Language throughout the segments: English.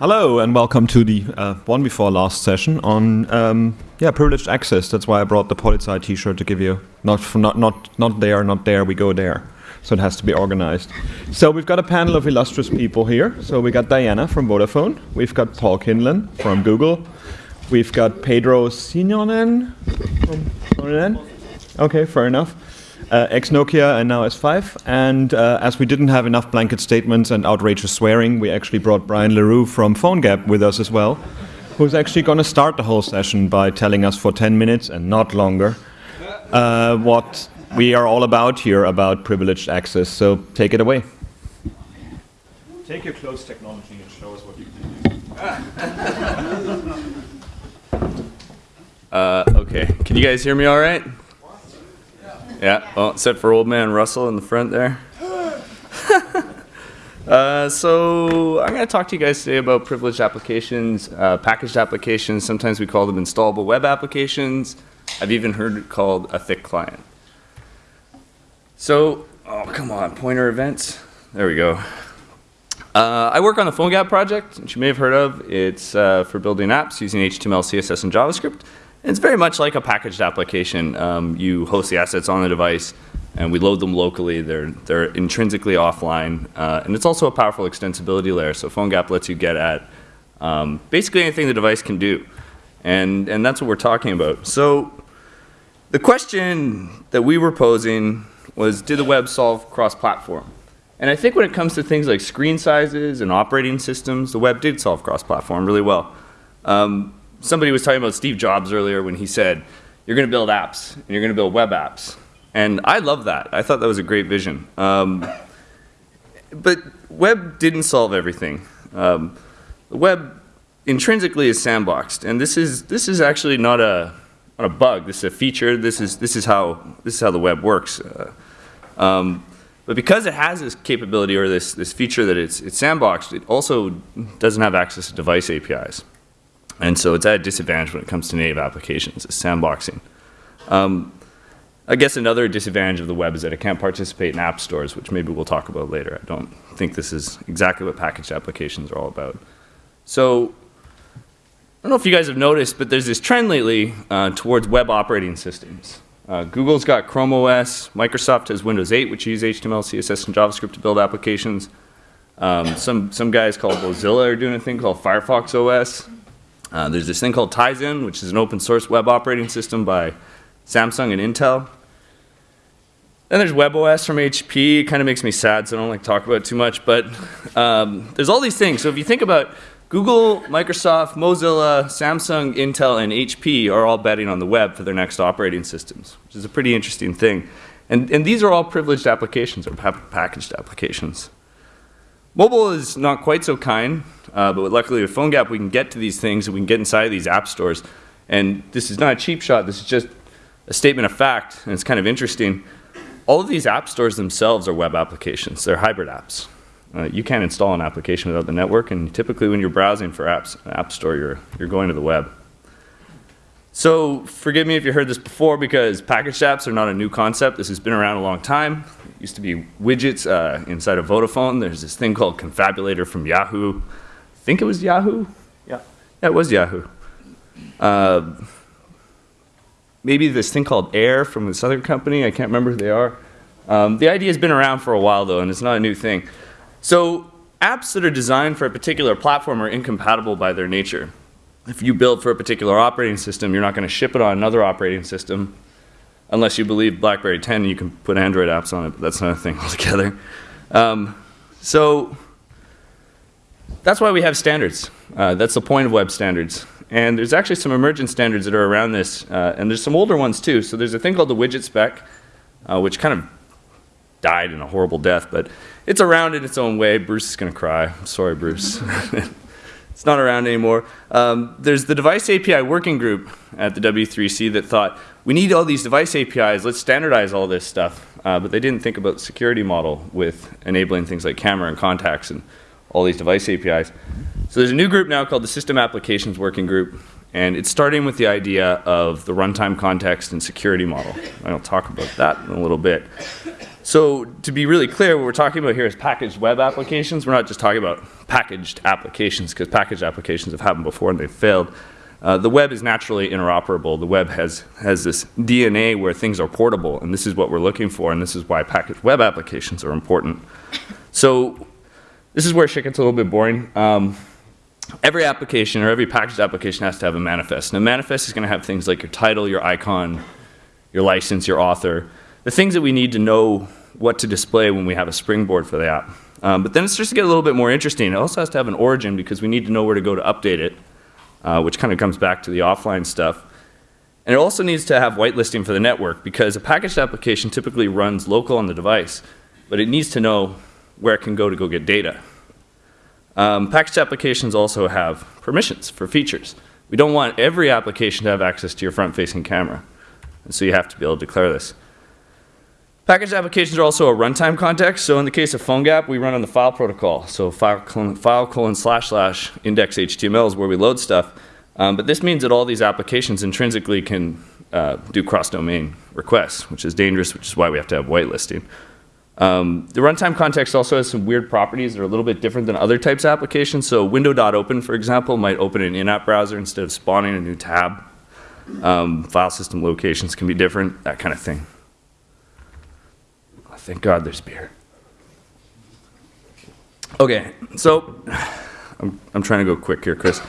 Hello and welcome to the uh, one before last session on um, yeah privileged access. That's why I brought the Polizei T-shirt to give you not not not not there, not there. We go there. So it has to be organized. So we've got a panel of illustrious people here. So we got Diana from Vodafone. We've got Paul Kinlan from Google. We've got Petro Soininen from Okay, fair enough uh, ex Nokia and now S5. And uh, as we didn't have enough blanket statements and outrageous swearing, we actually brought Brian LeRoux from PhoneGap with us as well, who's actually going to start the whole session by telling us for 10 minutes and not longer uh, what we are all about here about privileged access. So take it away. Take your close technology and show us what you can do. uh, okay, can you guys hear me all right? Yeah, well, except for old man Russell in the front there. uh, so I'm going to talk to you guys today about privileged applications, uh, packaged applications. Sometimes we call them installable web applications. I've even heard it called a thick client. So, oh, come on, pointer events. There we go. Uh, I work on the PhoneGap project, which you may have heard of. It's uh, for building apps using HTML, CSS, and JavaScript. It's very much like a packaged application. Um, you host the assets on the device, and we load them locally. They're, they're intrinsically offline. Uh, and it's also a powerful extensibility layer. So PhoneGap lets you get at um, basically anything the device can do. And, and that's what we're talking about. So the question that we were posing was, did the web solve cross-platform? And I think when it comes to things like screen sizes and operating systems, the web did solve cross-platform really well. Um, somebody was talking about Steve Jobs earlier when he said, you're going to build apps and you're going to build web apps. And I love that. I thought that was a great vision. Um, but web didn't solve everything. Um, the web intrinsically is sandboxed, and this is this is actually not a not a bug. This is a feature. This is this is how this is how the web works. Uh, um, but because it has this capability or this this feature that it's it's sandboxed, it also doesn't have access to device APIs. And so it's at a disadvantage when it comes to native applications, it's sandboxing. Um, I guess another disadvantage of the web is that it can't participate in app stores, which maybe we'll talk about later. I don't think this is exactly what packaged applications are all about. So I don't know if you guys have noticed, but there's this trend lately uh, towards web operating systems. Uh, Google's got Chrome OS, Microsoft has Windows 8, which use HTML, CSS, and JavaScript to build applications. Um, some, some guys called Mozilla are doing a thing called Firefox OS. Uh, there's this thing called Tizen, which is an open source web operating system by Samsung and Intel. Then there's WebOS from HP. It kind of makes me sad, so I don't like to talk about it too much. But um, there's all these things. So if you think about Google, Microsoft, Mozilla, Samsung, Intel, and HP are all betting on the web for their next operating systems, which is a pretty interesting thing. And, and these are all privileged applications or packaged applications. Mobile is not quite so kind. Uh, but luckily with PhoneGap, we can get to these things and we can get inside of these app stores. And this is not a cheap shot. This is just a statement of fact, and it's kind of interesting. All of these app stores themselves are web applications. They're hybrid apps. Uh, you can't install an application without the network, and typically when you're browsing for apps, an app store, you're, you're going to the web. So forgive me if you heard this before because packaged apps are not a new concept. This has been around a long time. It used to be widgets uh, inside of Vodafone. There's this thing called Konfabulator from Yahoo I think it was Yahoo. Yeah, yeah, it was Yahoo. Uh, maybe this thing called Air from this other company. I can't remember who they are. Um, the idea has been around for a while though, and it's not a new thing. So apps that are designed for a particular platform are incompatible by their nature. If you build for a particular operating system, you're not going to ship it on another operating system unless you believe BlackBerry 10 you can put Android apps on it, but that's another thing altogether. Um, so that's why we have standards. Uh, that's the point of web standards. And there's actually some emergent standards that are around this, uh, and there's some older ones too. So there's a thing called the widget spec, uh, which kind of died in a horrible death, but it's around in its own way. Bruce is going to cry. I'm sorry, Bruce. it's not around anymore. Um, there's the device API working group at the W3C that thought, we need all these device APIs, let's standardize all this stuff. Uh, but they didn't think about the security model with enabling things like camera and contacts and all these device APIs. So there's a new group now called the System Applications Working Group, and it's starting with the idea of the runtime context and security model. I'll talk about that in a little bit. So to be really clear, what we're talking about here is packaged web applications. We're not just talking about packaged applications, because packaged applications have happened before and they've failed. Uh, the web is naturally interoperable. The web has, has this DNA where things are portable, and this is what we're looking for, and this is why packaged web applications are important. So this is where shit gets a little bit boring. Um, every application or every packaged application has to have a manifest. And a manifest is going to have things like your title, your icon, your license, your author, the things that we need to know what to display when we have a springboard for the app. Um, but then it starts to get a little bit more interesting. It also has to have an origin because we need to know where to go to update it uh, which kind of comes back to the offline stuff. And it also needs to have whitelisting for the network because a packaged application typically runs local on the device, but it needs to know where it can go to go get data. Um, packaged applications also have permissions for features. We don't want every application to have access to your front-facing camera. And so you have to be able to declare this. Packaged applications are also a runtime context. So in the case of PhoneGap, we run on the file protocol. So file colon, file colon slash slash index HTML is where we load stuff. Um, but this means that all these applications intrinsically can uh, do cross-domain requests, which is dangerous, which is why we have to have whitelisting. Um, the runtime context also has some weird properties that are a little bit different than other types of applications. So window.open, for example, might open an in-app browser instead of spawning a new tab. Um, file system locations can be different, that kind of thing. Thank God there's beer. Okay, so I'm, I'm trying to go quick here, Chris.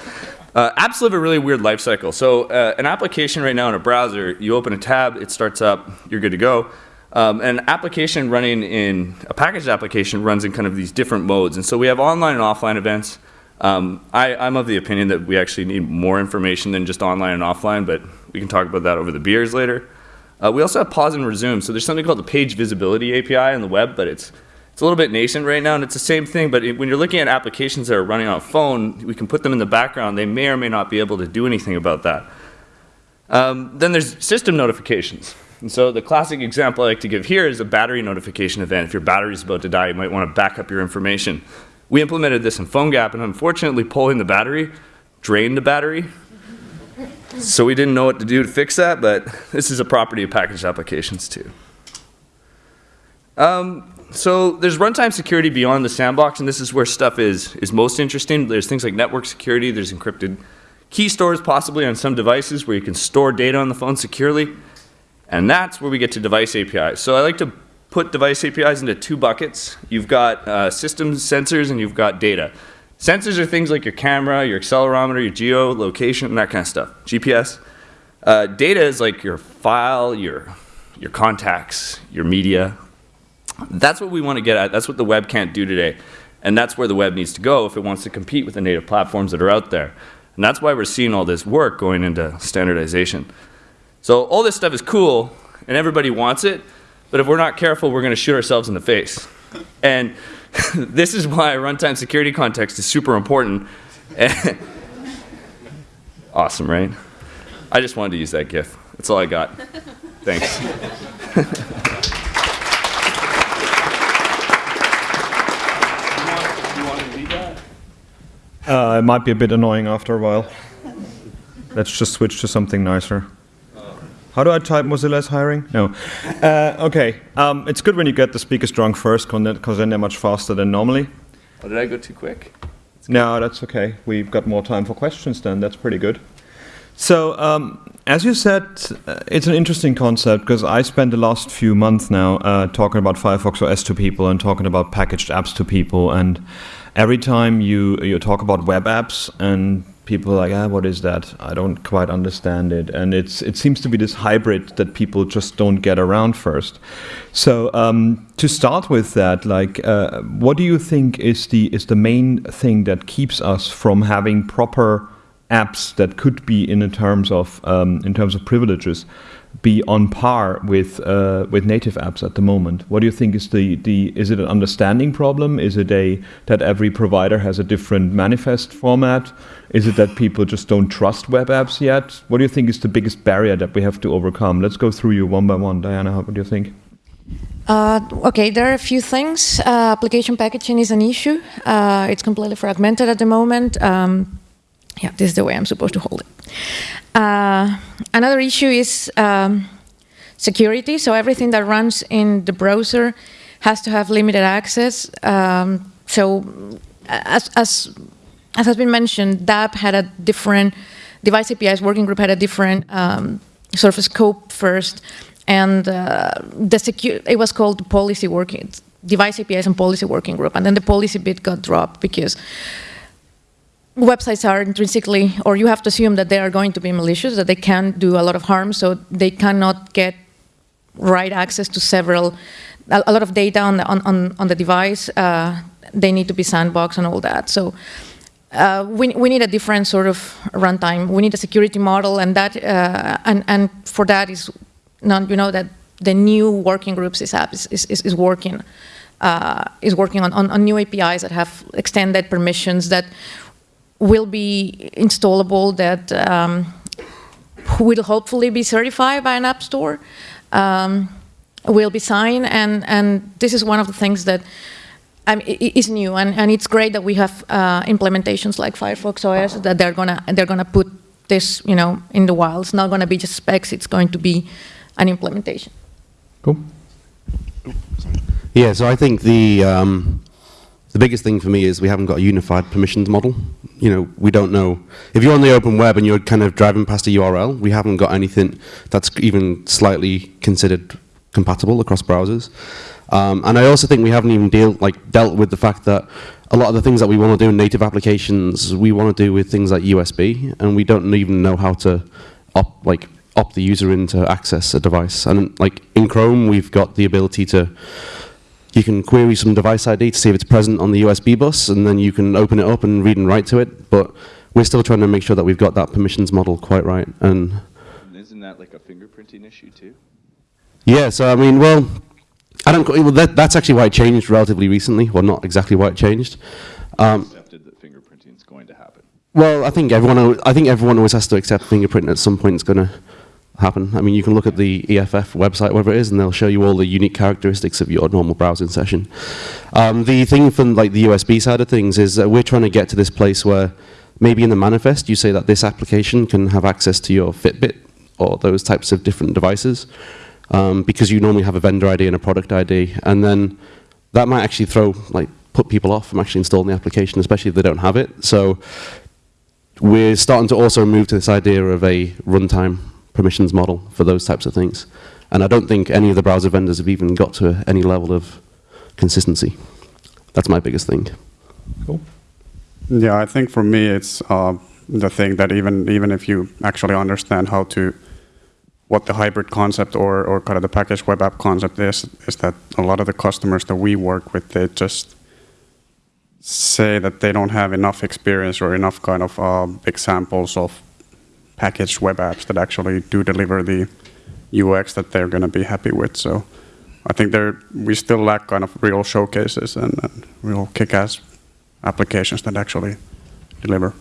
Uh, apps live a really weird life cycle. So uh, an application right now in a browser, you open a tab, it starts up, you're good to go. Um, an application running in, a packaged application runs in kind of these different modes. And so we have online and offline events. Um, I, I'm of the opinion that we actually need more information than just online and offline, but we can talk about that over the beers later. Uh, we also have pause and resume. So there's something called the page visibility API on the web, but it's it's a little bit nascent right now, and it's the same thing. But it, when you're looking at applications that are running on a phone, we can put them in the background. They may or may not be able to do anything about that. Um, then there's system notifications. And so the classic example I like to give here is a battery notification event. If your battery is about to die, you might want to back up your information. We implemented this in PhoneGap, and unfortunately, pulling the battery drained the battery, so we didn't know what to do to fix that, but this is a property of packaged applications too. Um, so there's runtime security beyond the sandbox, and this is where stuff is, is most interesting. There's things like network security, there's encrypted key stores possibly on some devices where you can store data on the phone securely, and that's where we get to device APIs. So I like to put device APIs into two buckets. You've got uh, systems, sensors, and you've got data. Sensors are things like your camera, your accelerometer, your geo, location, that kind of stuff. GPS. Uh, data is like your file, your, your contacts, your media. That's what we want to get at. That's what the web can't do today. And that's where the web needs to go if it wants to compete with the native platforms that are out there. And that's why we're seeing all this work going into standardization. So all this stuff is cool, and everybody wants it, but if we're not careful, we're going to shoot ourselves in the face. And this is why runtime security context is super important. awesome, right? I just wanted to use that GIF. That's all I got. Thanks. Uh, it might be a bit annoying after a while. Let's just switch to something nicer. How do I type Mozilla's hiring? No. Uh, okay. Um, it's good when you get the speakers drunk first, because then they're much faster than normally. Oh, did I go too quick? No, that's okay. We've got more time for questions then. That's pretty good. So, um, as you said, uh, it's an interesting concept because I spent the last few months now uh, talking about Firefox OS to people and talking about packaged apps to people. And every time you you talk about web apps and people are like, ah, what is that? I don't quite understand it. And it's it seems to be this hybrid that people just don't get around first. So um, to start with that, like, uh, what do you think is the is the main thing that keeps us from having proper apps that could be in terms of um, in terms of privileges be on par with uh, with native apps at the moment? What do you think is the the is it an understanding problem? Is it a that every provider has a different manifest format? Is it that people just don't trust web apps yet? What do you think is the biggest barrier that we have to overcome? Let's go through you one by one. Diana, what do you think? Uh, okay, there are a few things. Uh, application packaging is an issue. Uh, it's completely fragmented at the moment. Um, yeah, this is the way I'm supposed to hold it. Uh, another issue is um, security. So everything that runs in the browser has to have limited access. Um, so as, as, as has been mentioned, DAP had a different, device APIs working group had a different um, sort of scope first. And uh, the it was called policy working, device APIs and policy working group. And then the policy bit got dropped because websites are intrinsically, or you have to assume that they are going to be malicious, that they can do a lot of harm, so they cannot get right access to several, a, a lot of data on the, on, on the device. Uh, they need to be sandboxed and all that. So uh, we, we need a different sort of runtime. We need a security model, and that uh, and and for that is not you know that the new working groups this app is is, is working uh, is working on, on, on new APIs that have extended permissions that will be installable that um, will hopefully be certified by an app store, um, will be signed, and, and this is one of the things that um, is new, and, and it's great that we have uh, implementations like Firefox OS that they're gonna they're gonna put this you know in the wild. It's not gonna be just specs; it's going to be an implementation. Cool. Yeah, so I think the um, the biggest thing for me is we haven't got a unified permissions model. You know, we don't know. If you're on the open web and you're kind of driving past a URL, we haven't got anything that's even slightly considered compatible across browsers. Um, and I also think we haven't even deal, like, dealt with the fact that a lot of the things that we want to do in native applications, we want to do with things like USB, and we don't even know how to op, like opt the user in to access a device. And like in Chrome, we've got the ability to you can query some device ID to see if it's present on the USB bus, and then you can open it up and read and write to it. But we're still trying to make sure that we've got that permissions model quite right. And isn't that like a fingerprinting issue too? Yeah. So I mean, well, I don't. Well, that, that's actually why it changed relatively recently. Well, not exactly why it changed. Um, accepted that fingerprinting is going to happen. Well, I think everyone. I think everyone always has to accept fingerprinting at some point. It's going to happen. I mean, you can look at the EFF website, whatever it is, and they'll show you all the unique characteristics of your normal browsing session. Um, the thing from like the USB side of things is that we're trying to get to this place where maybe in the manifest you say that this application can have access to your Fitbit or those types of different devices um, because you normally have a vendor ID and a product ID, and then that might actually throw like put people off from actually installing the application, especially if they don't have it. So we're starting to also move to this idea of a runtime permissions model for those types of things. And I don't think any of the browser vendors have even got to any level of consistency. That's my biggest thing. Cool. Yeah, I think for me it's uh, the thing that even even if you actually understand how to what the hybrid concept or, or kind of the package web app concept is, is that a lot of the customers that we work with, they just say that they don't have enough experience or enough kind of uh, examples of packaged web apps that actually do deliver the UX that they're going to be happy with. So I think there we still lack kind of real showcases and, and real kick-ass applications that actually deliver.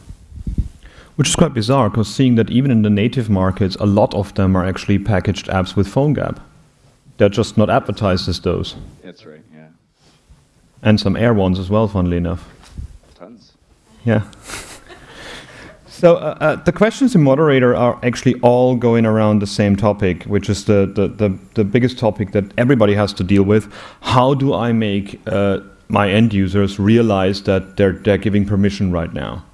Which is quite bizarre, because seeing that even in the native markets, a lot of them are actually packaged apps with PhoneGap. They're just not advertised as those. That's right, yeah. And some Air ones as well, funnily enough. Tons. Yeah. So uh, uh, the questions in moderator are actually all going around the same topic, which is the, the, the, the biggest topic that everybody has to deal with. How do I make uh, my end users realize that they're, they're giving permission right now?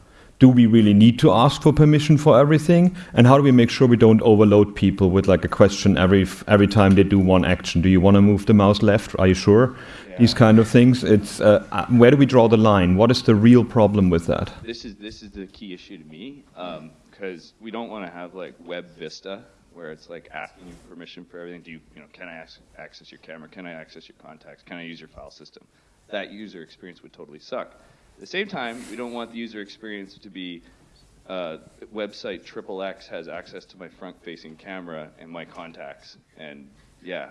Do we really need to ask for permission for everything? And how do we make sure we don't overload people with like a question every, every time they do one action? Do you want to move the mouse left? Are you sure? these kind of things. It's uh, uh, where do we draw the line? What is the real problem with that? This is this is the key issue to me because um, we don't want to have like Web Vista where it's like asking you permission for everything. Do you you know can I access your camera? Can I access your contacts? Can I use your file system? That user experience would totally suck. At the same time, we don't want the user experience to be uh, website triple X has access to my front-facing camera and my contacts, and yeah,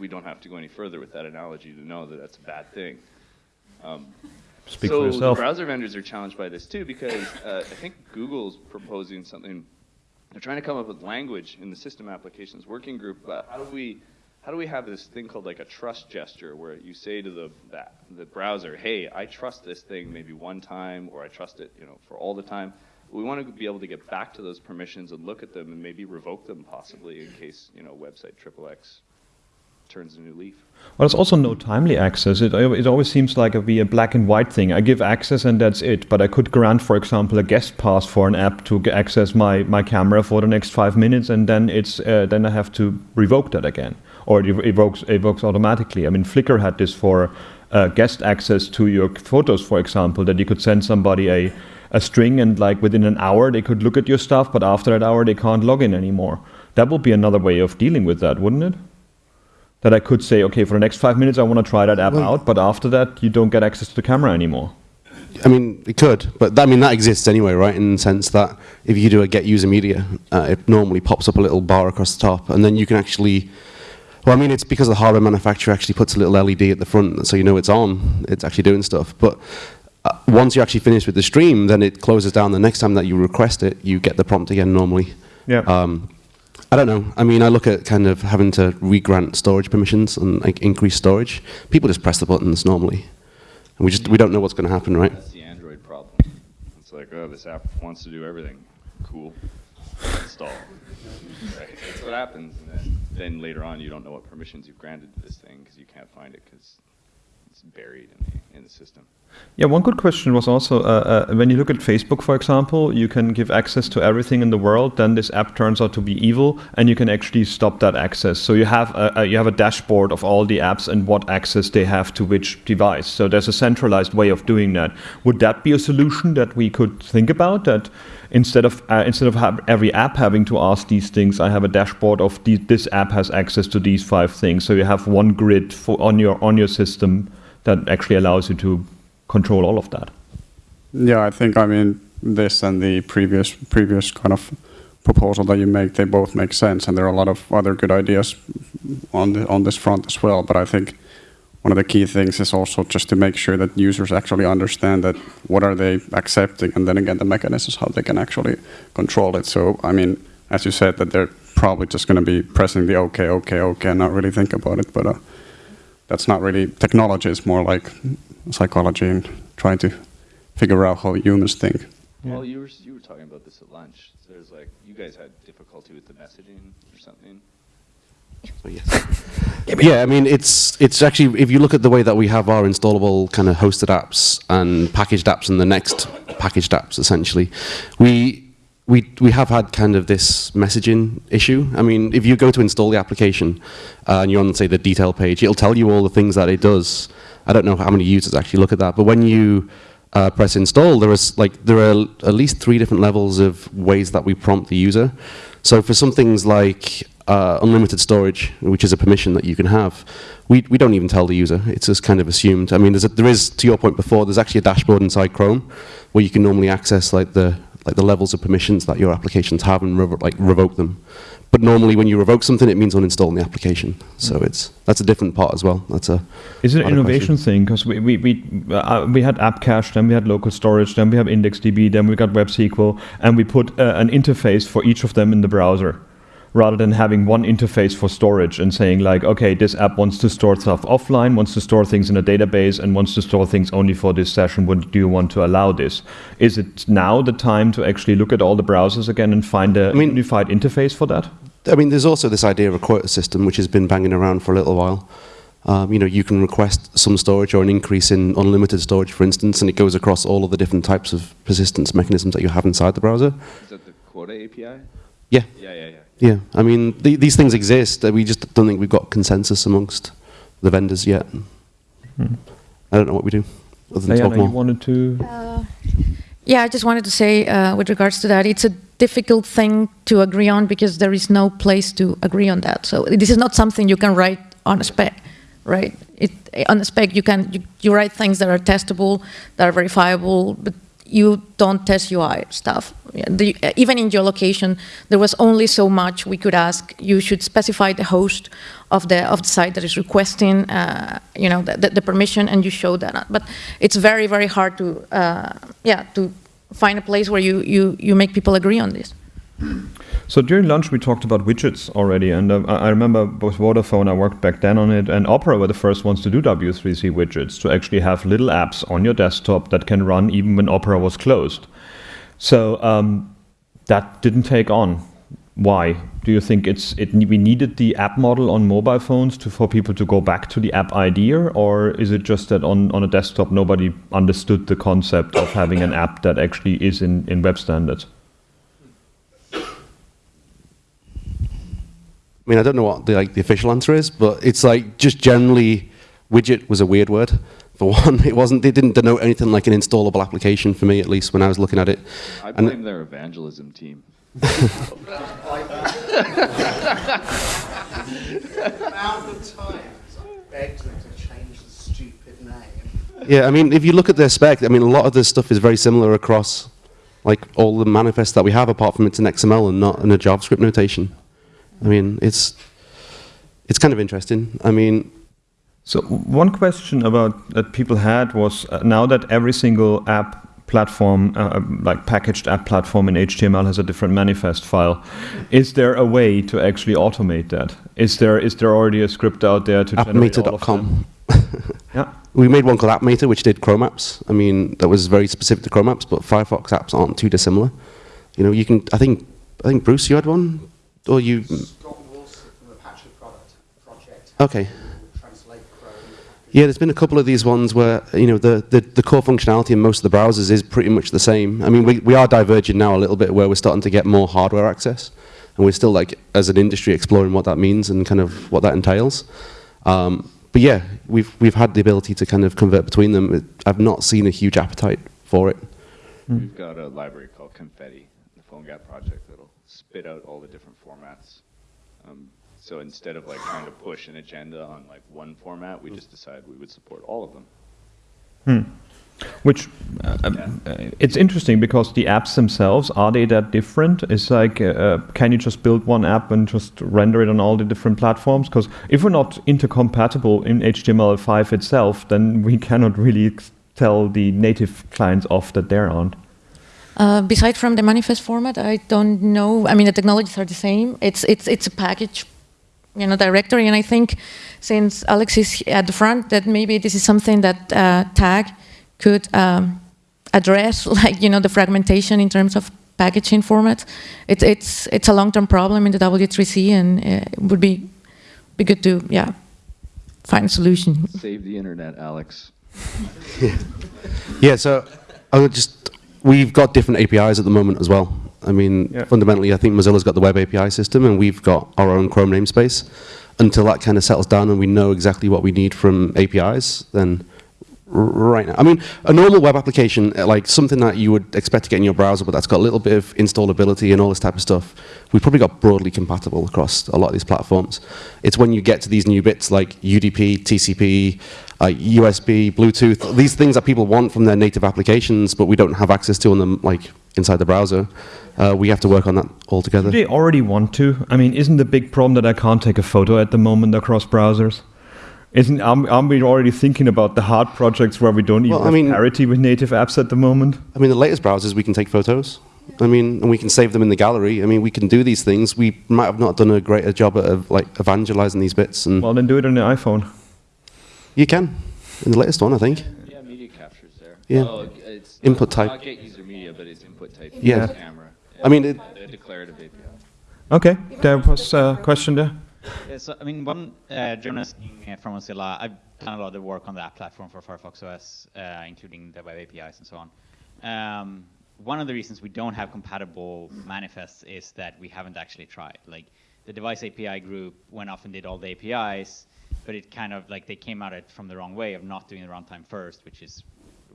we don't have to go any further with that analogy to know that that's a bad thing. Um, Speak so for yourself. browser vendors are challenged by this too because uh, I think Google's proposing something. They're trying to come up with language in the system applications working group. But how do we how do we have this thing called like a trust gesture where you say to the the browser, "Hey, I trust this thing maybe one time, or I trust it, you know, for all the time." We want to be able to get back to those permissions and look at them and maybe revoke them possibly in case, you know, website XXX turns a new leaf. Well, there's also no timely access. It, it always seems like a, be a black and white thing. I give access and that's it. But I could grant, for example, a guest pass for an app to access my, my camera for the next five minutes, and then it's uh, then I have to revoke that again, or it ev- evokes evokes automatically. I mean, Flickr had this for uh, guest access to your photos, for example, that you could send somebody a a string and like within an hour they could look at your stuff, but after that hour they can't log in anymore. That would be another way of dealing with that, wouldn't it? that I could say, okay, for the next five minutes, I want to try that app Well- out, but after that, you don't get access to the camera anymore. I mean, it could, but that, I mean that exists anyway, right? In the sense that if you do a get user media, uh, it normally pops up a little bar across the top, and then you can actually. Well, I mean, it's because the hardware manufacturer actually puts a little LED at the front, so you know it's on. It's actually doing stuff. But uh, once you actually finish with the stream, then it closes down. The next time that you request it, you get the prompt again normally. Yeah. Um, I don't know. I mean, I look at kind of having to re-grant storage permissions and like increase storage. People just press the buttons normally, and we just we don't know what's going to happen, right? That's the Android problem. It's like, oh, this app wants to do everything. Cool. Install. Right. That's what happens. And then, then later on, you don't know what permissions you've granted to this thing because you can't find it because it's buried in the, in the system. Yeah, one good question was also uh, uh, when you look at Facebook, for example, you can give access to everything in the world. Then this app turns out to be evil, and you can actually stop that access. So you have a, a, you have a dashboard of all the apps and what access they have to which device. So there's a centralized way of doing that. Would that be a solution that we could think about? That instead of uh, instead of every app having to ask these things, I have a dashboard of the, this app has access to these five things. So you have one grid for on your on your system that actually allows you to control all of that. Yeah, I think I mean this and the previous previous kind of proposal that you make, they both make sense, and there are a lot of other good ideas on the, on this front as well. But I think one of the key things is also just to make sure that users actually understand that what are they accepting, and then again the mechanisms how they can actually control it. So I mean, as you said, that they're probably just going to be pressing the OK, OK, OK, and not really think about it. But uh, that's not really technology; it's more like psychology and trying to figure out how humans think. Well, you were, you were talking about this at lunch. There's like, you guys had difficulty with the messaging or something. So, yes. yeah, I mean, it's it's actually if you look at the way that we have our installable kind of hosted apps and packaged apps and the next packaged apps, essentially, we we we have had kind of this messaging issue. I mean, if you go to install the application uh, and you're on say the detail page, it'll tell you all the things that it does. I don't know how many users actually look at that, but when you uh, press install, there is like there are at least three different levels of ways that we prompt the user. So for some things like uh, unlimited storage, which is a permission that you can have, we, we don't even tell the user. It's just kind of assumed. I mean, there's a, there is, to your point before, there's actually a dashboard inside Chrome where you can normally access like the like the levels of permissions that your applications have and revo- like revoke them. But normally, when you revoke something, it means uninstalling the application. So it's that's a different part as well. That's a Is it an innovation question. thing? Because we we we, uh, we had app cache, then we had local storage, then we have IndexedDB, then we got WebSQL, and we put uh, an interface for each of them in the browser, rather than having one interface for storage and saying like, okay, this app wants to store stuff offline, wants to store things in a database, and wants to store things only for this session. Would do you want to allow this? Is it now the time to actually look at all the browsers again and find a mean- unified interface for that? I mean, there's also this idea of a quota system, which has been banging around for a little while. Um, you know, you can request some storage or an increase in unlimited storage, for instance, and it goes across all of the different types of persistence mechanisms that you have inside the browser. Is that the Quota API? Yeah, Yeah, yeah, yeah. Yeah. I mean, th- these things exist. uh, We just don't think we've got consensus amongst the vendors yet. I don't know what we do other than Diana, talk you wanted to. Yeah, I just wanted to say uh, with regards to that, it's a difficult thing to agree on because there is no place to agree on that. So this is not something you can write on a spec, right? It, on a spec, you can you, you write things that are testable, that are verifiable, but you don't test UI stuff. The, even in geolocation, there was only so much we could ask. You should specify the host of the of the site that is requesting, uh, you know, the, the permission, and you show that. But it's very very hard to, uh, yeah, to find a place where you you you make people agree on this. So during lunch we talked about widgets already, and uh, I remember with Vodafone I worked back then on it, and Opera were the first ones to do W3C widgets to actually have little apps on your desktop that can run even when Opera was closed. So um, that didn't take on. Why? Do you think it's it we needed the app model on mobile phones to for people to go back to the app idea, or is it just that on, on a desktop nobody understood the concept of having an app that actually is in, in web standards? I mean, I don't know what the, like, the official answer is, but it's like just generally, widget was a weird word. For one, it wasn't. It didn't denote anything like an installable application for me, at least when I was looking at it. I And- blame their evangelism team. amount of begged them to change the stupid name. Yeah, I mean, if you look at their spec, I mean, a lot of this stuff is very similar across like all the manifests that we have, apart from it's in XML and not in a JavaScript notation. I mean, it's it's kind of interesting. I mean, So one question about that people had was uh, now that every single app platform, uh, like packaged app platform in HTML has a different manifest file, is there a way to actually automate that? Is there is there already a script out there to generate all of them? appmator.com. Yeah. We made one called AppMator, which did Chrome apps. I mean, that was very specific to Chrome apps, but Firefox apps aren't too dissimilar. You know, you can. I think. I think Bruce, you had one, or you? Scott Wilson from the Apache product project Okay. will translate Chrome. Yeah, there's been a couple of these ones where you know the, the, the core functionality in most of the browsers is pretty much the same. I mean, we, we are diverging now a little bit where we're starting to get more hardware access, and we're still like as an industry exploring what that means and kind of what that entails. Um, but yeah, we've we've had the ability to kind of convert between them. It, I've not seen a huge appetite for it. We've got a library called Confetti, the PhoneGap project that'll spit out all the different formats. So instead of like trying to push an agenda on like one format, we just decided we would support all of them. Hmm. Which uh, um, uh, it's interesting because the apps themselves are they that different? It's like uh, can you just build one app and just render it on all the different platforms? Because if we're not intercompatible in HTML5 itself, then we cannot really tell the native clients off that they aren't. Uh, beside from the manifest format, I don't know. I mean, the technologies are the same. It's it's it's a package, you know, directory. And I think since Alex is at the front, that maybe this is something that uh, Tag could um, address, like you know, the fragmentation in terms of packaging formats. It's it's it's a long-term problem in the W3C, and uh, it would be be good to yeah find a solution. Save the internet, Alex. Yeah, so I would just we've got different APIs at the moment as well. I mean, Yeah. fundamentally, I think Mozilla's got the web API system, and we've got our own Chrome namespace. Until that kind of settles down and we know exactly what we need from APIs, then right now, I mean, a normal web application, uh, like something that you would expect to get in your browser, but that's got a little bit of installability and all this type of stuff, we've probably got broadly compatible across a lot of these platforms. It's when you get to these new bits like UDP, TCP, uh, USB, Bluetooth, these things that people want from their native applications, but we don't have access to on them, like inside the browser. Uh, we have to work on that altogether. Do they already want to? I mean, isn't the big problem that I can't take a photo at the moment across browsers? Isn't aren't aren't we already thinking about the hard projects where we don't even Well, I have mean- parity with native apps at the moment? I mean, the latest browsers, we can take photos. I mean, and we can save them in the gallery. I mean, we can do these things. We might have not done a greater job at like evangelizing these bits, and Well, then do it on the iPhone. you can in the latest one, I think. Yeah, media capture's there. Yeah. Oh, it's Input not, type. Not user media, but it's input type. Yeah. Camera. I mean, it- the declarative API. Okay, there was a question there. Yeah, so, I mean, one uh, journalist from Mozilla, I've done a lot of work on the app platform for Firefox OS, uh, including the web APIs and so on. Um, one of the reasons we don't have compatible manifests is that we haven't actually tried. Like, the device API group went off and did all the APIs, but it kind of, like, they came at it from the wrong way of not doing the runtime first, which is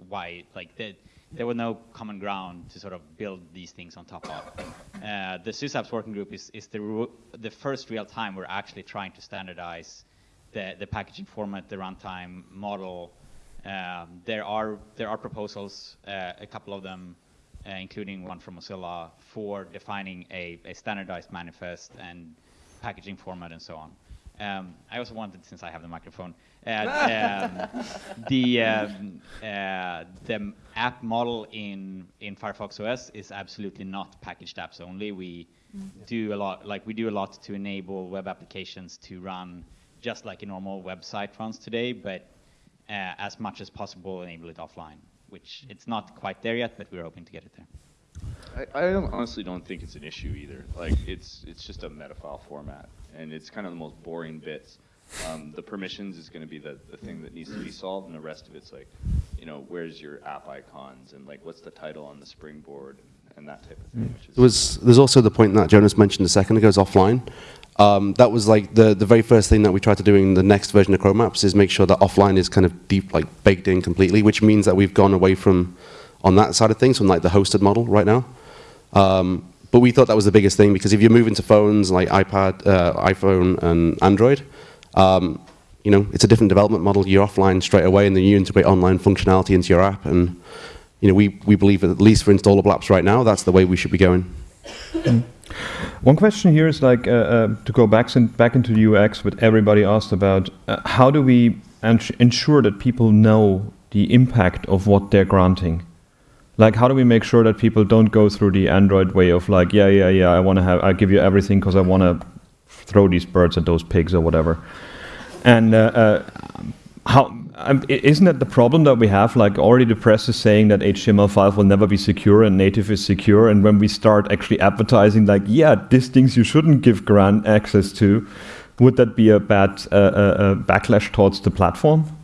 why, like, the, there was no common ground to sort of build these things on top of. Uh, the SysApps working group is, is the, the first real time we're actually trying to standardize the, the packaging format, the runtime model. Um, there are there are proposals, uh, a couple of them, uh, including one from Mozilla, for defining a, a standardized manifest and packaging format and so on. Um, I also wanted, since I have the microphone, uh, um, the um, uh, the app model in in Firefox OS is absolutely not packaged apps only. We do a lot, like we do a lot to enable web applications to run just like a normal website runs today, but uh, as much as possible enable it offline. Which it's not quite there yet, but we're hoping to get it there. I, I don't- honestly don't think it's an issue either. Like, it's, it's just a metafile format, and it's kind of the most boring bits. Um, the permissions is gonna be the, the thing that needs to be solved, and the rest of it's like, you know, where's your app icons, and like, what's the title on the springboard, and that type of thing. There was there's also the point that Jonas mentioned a second ago is offline. Um, that was like the the very first thing that we tried to do in the next version of Chrome Apps is make sure that offline is kind of deep like baked in completely, which means that we've gone away from on that side of things from like the hosted model right now. Um, but we thought that was the biggest thing because if you move into phones like iPad, uh, iPhone, and Android, um, you know it's a different development model. You're offline straight away, and then you integrate online functionality into your app. And you know we we believe at least for installable apps right now, that's the way we should be going. One question here is like uh, uh, to go back back into UX, what everybody asked about. Uh, how do we ensure that people know the impact of what they're granting? Like, how do we make sure that people don't go through the Android way of like, yeah, yeah, yeah, I want to have, I give you everything because I want to throw these birds at those pigs or whatever. And uh, uh, how um, isn't that the problem that we have? Like already the press is saying that HTML5 will never be secure and native is secure. And when we start actually advertising, like, yeah, these things you shouldn't give grant access to, would that be a bad uh, uh, uh, backlash towards the platform?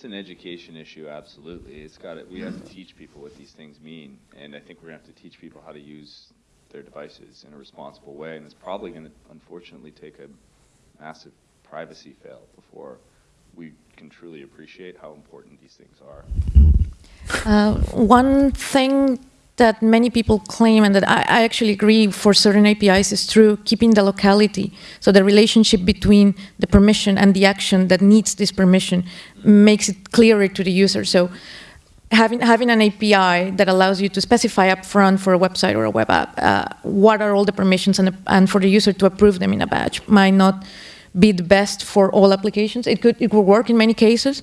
It's an education issue, absolutely. It's got it. We have to teach people what these things mean, and I think we're gonna have to teach people how to use their devices in a responsible way. And it's probably going to, unfortunately, take a massive privacy fail before we can truly appreciate how important these things are. Uh, one thing that many people claim and that I, I actually agree for certain APIs is true, keeping the locality. So the relationship between the permission and the action that needs this permission makes it clearer to the user. So having, having an API that allows you to specify upfront for a website or a web app, uh, what are all the permissions and, and for the user to approve them in a batch might not be the best for all applications. It could, it could work in many cases.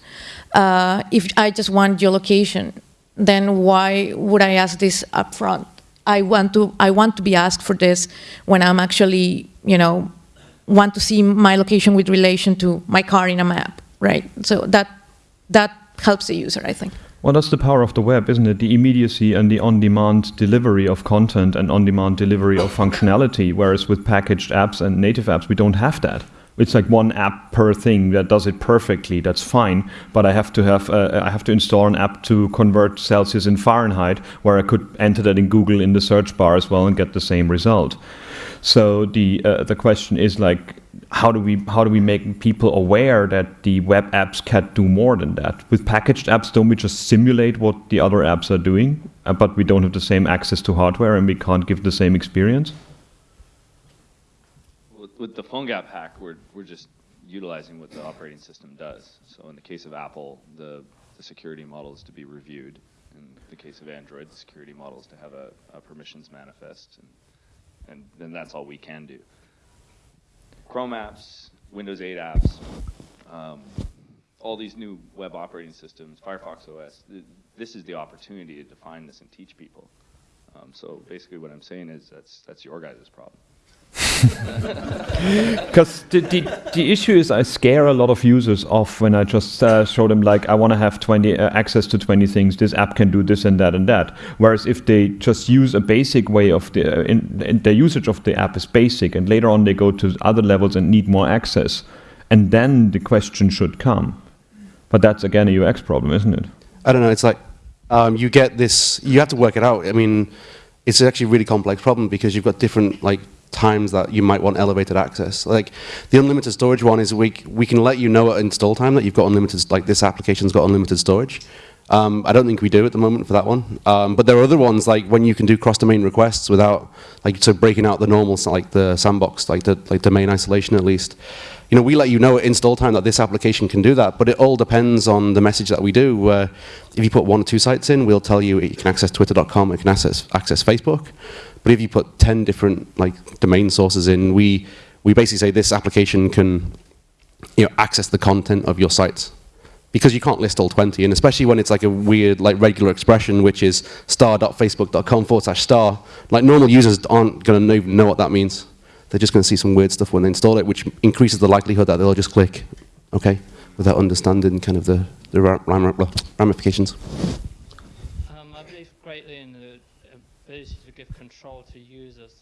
Uh, if I just want geolocation, then why would I ask this upfront? I want to, I want to be asked for this when I'm actually, you know, want to see my location with relation to my car in a map, right? So that, that helps the user, I think. Well, that's the power of the web, isn't it? The immediacy and the on-demand delivery of content and on-demand delivery of functionality. Whereas with packaged apps and native apps, we don't have that. It's like one app per thing that does it perfectly. That's fine, but I have to have uh, I have to install an app to convert Celsius in Fahrenheit, where I could enter that in Google in the search bar as well and get the same result. So the uh, the question is like, how do we how do we make people aware that the web apps can do more than that? With packaged apps, don't we just simulate what the other apps are doing, uh, but we don't have the same access to hardware and we can't give the same experience? With, the PhoneGap hack, we're, we're just utilizing what the operating system does. So in the case of Apple, the, the security model is to be reviewed. In the case of Android, the security model is to have a, a permissions manifest, and, and then that's all we can do. Chrome apps, Windows 8 apps, um, all these new web operating systems, Firefox OS, th- this is the opportunity to define this and teach people. Um, so basically what I'm saying is that's, that's your guys' problem. Because the, the, the issue is I scare a lot of users off when I just uh, show them like I want to have 20 uh, access to 20 things. This app can do this and that and that. Whereas if they just use a basic way of the uh, in, in the usage of the app is basic, and later on they go to other levels and need more access, and then the question should come. But that's again a UX problem, isn't it? I don't know. It's like um, you get this. You have to work it out. I mean, it's actually a really complex problem because you've got different like times that you might want elevated access. Like the unlimited storage one is we we can let you know at install time that you've got unlimited. Like this application's got unlimited storage. Um, I don't think we do at the moment for that one. Um, but there are other ones like when you can do cross-domain requests without like so breaking out the normal like the sandbox like the like domain isolation at least. You know, we let you know at install time that this application can do that, but it all depends on the message that we do. Uh, if you put one or two sites in, we'll tell you you can access twitter.com, you can access, access Facebook. But if you put 10 different like domain sources in, we, we basically say this application can you know, access the content of your sites. Because you can't list all 20, and especially when it's like a weird, like regular expression, which is star.facebook.com forward slash star, like normal users aren't going to even know what that means. They're just going to see some weird stuff when they install it, which increases the likelihood that they'll just click, okay, without understanding kind of the, the ram- ram- ramifications. Um, I believe greatly in the ability to give control to users.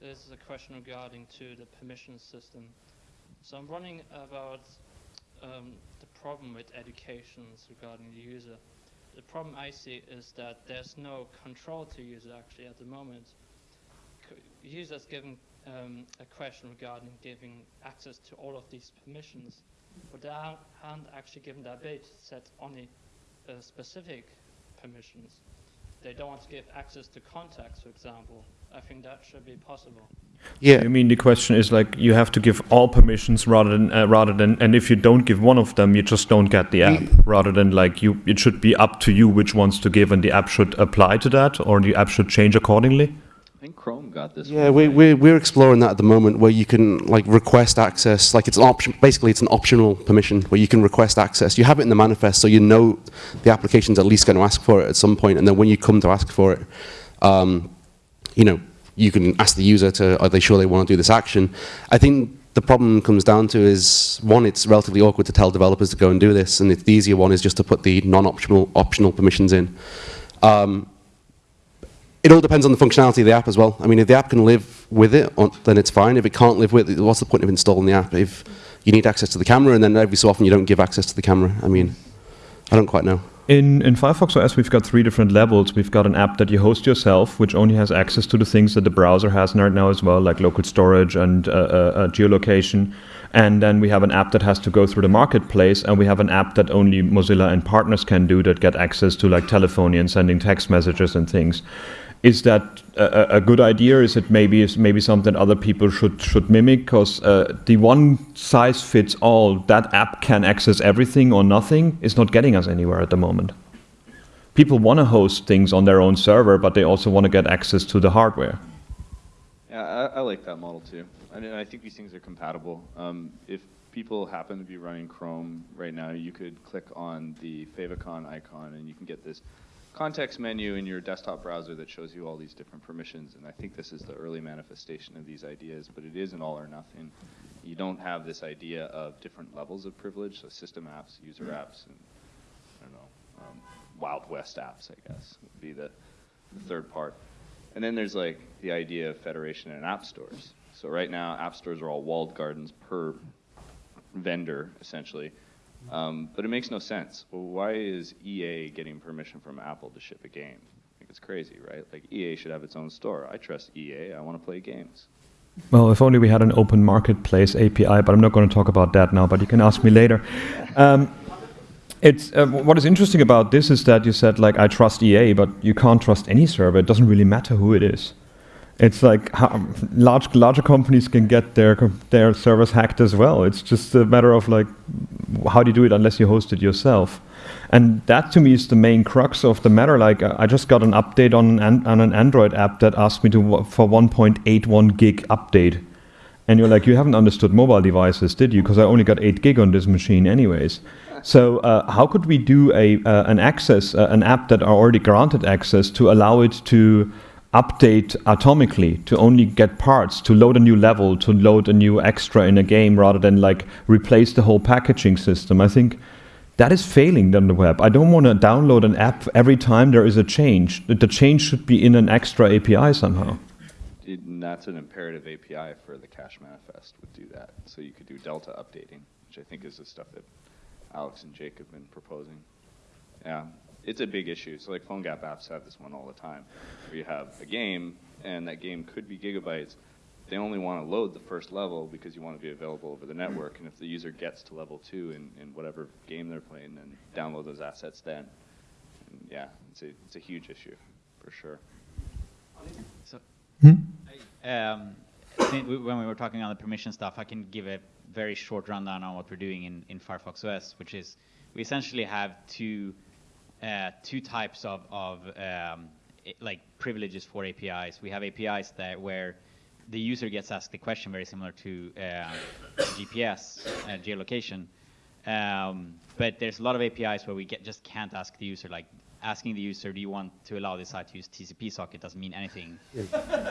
This is a question regarding to the permission system. So I'm wondering about um, the problem with educations regarding the user. The problem I see is that there's no control to user actually at the moment. Users given um, a question regarding giving access to all of these permissions, but they aren't aren't actually given the ability to set only uh, specific permissions. They don't want to give access to contacts, for example. I think that should be possible. Yeah. I mean, the question is like you have to give all permissions rather than uh, rather than, and if you don't give one of them, you just don't get the app. Rather than like you, it should be up to you which ones to give, and the app should apply to that, or the app should change accordingly. I think Chrome got this. Yeah, we, right? we're, we're exploring that at the moment where you can like request access, like it's an option, basically it's an optional permission where you can request access. You have it in the manifest so you know the application's at least going to ask for it at some point and then when you come to ask for it, um, you know, you can ask the user to, are they sure they want to do this action? I think the problem comes down to is, one, it's relatively awkward to tell developers to go and do this, and the easier one is just to put the non-optional optional permissions in. Um, it all depends on the functionality of the app as well. I mean, if the app can live with it, then it's fine. If it can't live with it, what's the point of installing the app? If you need access to the camera, and then every so often you don't give access to the camera. I mean, I don't quite know. In, in Firefox OS, we've got three different levels. We've got an app that you host yourself, which only has access to the things that the browser has right now as well, like local storage and uh, uh, uh, geolocation. And then we have an app that has to go through the marketplace, and we have an app that only Mozilla and partners can do that get access to like telephony and sending text messages and things. Is that a, a good idea? Is it maybe is maybe something other people should should mimic? Because uh, the one size fits all that app can access everything or nothing is not getting us anywhere at the moment. People want to host things on their own server, but they also want to get access to the hardware. Yeah, I, I like that model too. And I think these things are compatible. Um, if people happen to be running Chrome right now, you could click on the favicon icon and you can get this context menu in your desktop browser that shows you all these different permissions. And I think this is the early manifestation of these ideas, but it is an all or nothing. You don't have this idea of different levels of privilege, so system apps, user apps, and I don't know, um, Wild West apps, I guess, would be the, the third part. And then there's like the idea of federation and app stores. So right now, app stores are all walled gardens per vendor, essentially. Um, but it makes no sense. Well, why is EA getting permission from Apple to ship a game? Think it's crazy, right? Like EA should have its own store. I trust EA. I want to play games. Well, if only we had an open marketplace API, but I'm not going to talk about that now. But you can ask me later. Um, it's uh, what is interesting about this is that you said like I trust EA, but you can't trust any server. It doesn't really matter who it is. It's like large larger companies can get their their servers hacked as well. It's just a matter of like how do you do it unless you host it yourself. And that to me is the main crux of the matter. Like uh, I just got an update on an, on an Android app that asked me to for 1.81 gig update, and you're like, you haven't understood mobile devices, did you? Because I only got 8 gig on this machine, anyways. So uh, how could we do a uh, an access uh, an app that are already granted access to allow it to update atomically to only get parts to load a new level to load a new extra in a game rather than like replace the whole packaging system? I think that is failing on the web. I don't want to download an app every time there is a change. The change should be in an extra API somehow. And that's an imperative API for the cache manifest would do that. So you could do delta updating, which I think is the stuff that Alex and Jake have been proposing. Yeah, it's a big issue. So like PhoneGap apps have this one all the time, where you have a game, and that game could be gigabytes. They only want to load the first level because you want to be available over the network. And if the user gets to level two in, in whatever game they're playing, then download those assets then. And yeah, it's a, it's a huge issue, for sure. So, Hmm? um, I think when we were talking on the permission stuff, I can give a very short rundown on what we're doing in, in Firefox OS, which is we essentially have two uh, two types of, of um, like privileges for APIs. We have APIs that where the user gets asked a question very similar to uh, GPS uh, geolocation. Um, but there's a lot of APIs where we get, just can't ask the user, like asking the user, do you want to allow this site to use TCP socket doesn't mean anything.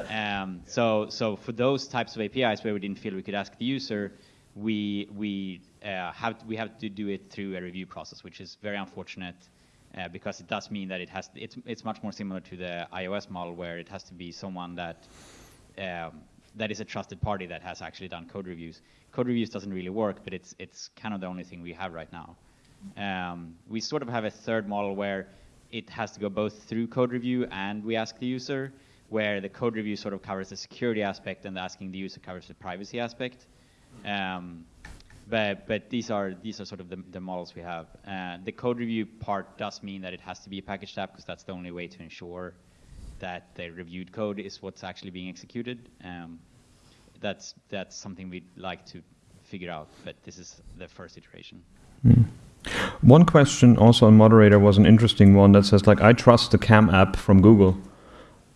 um, so, so for those types of APIs where we didn't feel we could ask the user, we we uh, have we have to do it through a review process, which is very unfortunate. Uh, because it does mean that it has it's it's much more similar to the iOS model where it has to be someone that um, that is a trusted party that has actually done code reviews. Code reviews doesn't really work, but it's it's kind of the only thing we have right now. Um, we sort of have a third model where it has to go both through code review and we ask the user, where the code review sort of covers the security aspect and asking the user covers the privacy aspect. Um, but but these are these are sort of the, the models we have. Uh, the code review part does mean that it has to be a packaged app because that's the only way to ensure that the reviewed code is what's actually being executed. Um, that's that's something we'd like to figure out, but this is the first iteration. Mm. One question also on moderator was an interesting one that says like I trust the cam app from Google.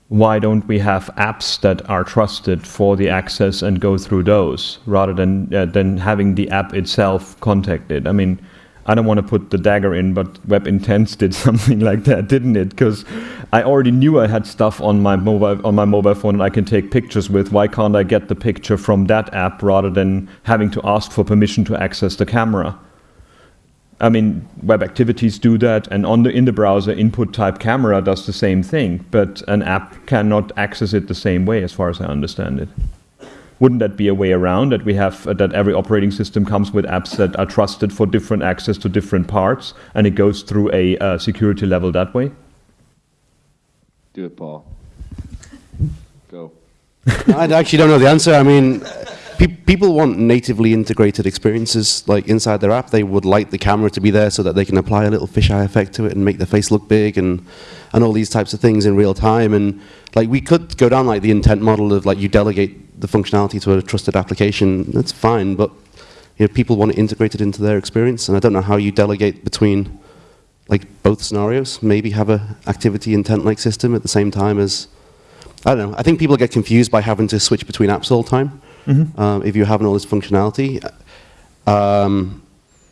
Why don't we have apps that are trusted for the access and go through those rather than uh, than having the app itself contacted? I mean, I don't want to put the dagger in, but Web Intents did something like that, didn't it? Because I already knew I had stuff on my mobile on my mobile phone and I can take pictures with. Why can't I get the picture from that app rather than having to ask for permission to access the camera? I mean, web activities do that, and on the in the browser, input type camera does the same thing, but an app cannot access it the same way, as far as I understand it. Wouldn't that be a way around that we have uh, that every operating system comes with apps that are trusted for different access to different parts, and it goes through a uh, security level that way? Do it, Paul. Go. I actually don't know the answer. I mean, pe people want natively integrated experiences like inside their app. They would like the camera to be there so that they can apply a little fisheye effect to it and make the face look big and and all these types of things in real time. And like we could go down like the intent model of like you delegate the functionality to a trusted application. That's fine, but you know, people want to integrate it integrated into their experience, and I don't know how you delegate between like both scenarios. Maybe have a activity intent-like system at the same time as I don't know. I think people get confused by having to switch between apps all the time. Mm -hmm. um, if you're having all this functionality, um,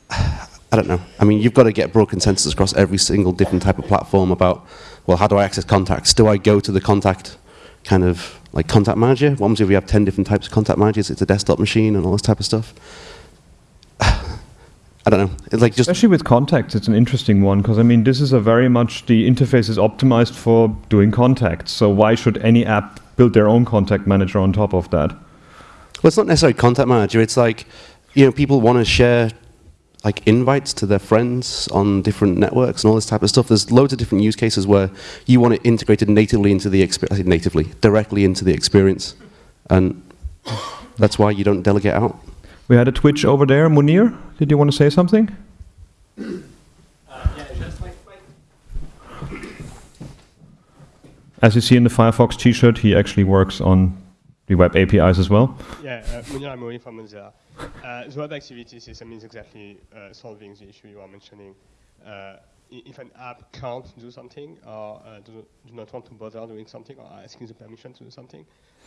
I don't know. I mean, you've got to get broad consensus across every single different type of platform about, well, how do I access contacts? Do I go to the contact kind of like contact manager? What happens if we have 10 different types of contact managers? It's a desktop machine and all this type of stuff. I don't know. It's like just especially with contacts, it's an interesting one because I mean, this is a very much the interface is optimized for doing contacts. So why should any app build their own contact manager on top of that? Well, it's not necessarily contact manager. It's like you know, people want to share like invites to their friends on different networks and all this type of stuff. There's loads of different use cases where you want it integrated natively into the experience, natively, directly into the experience, and that's why you don't delegate out. We had a Twitch over there. Mounir, did you want to say something? As you see in the Firefox t-shirt, he actually works on the web APIs as well. Yeah, uh, from Mozilla. Uh, the web activity system is exactly uh, solving the issue you are mentioning. Uh, if an app can't do something or uh, do, do, not want to bother doing something or asking the permission to do something,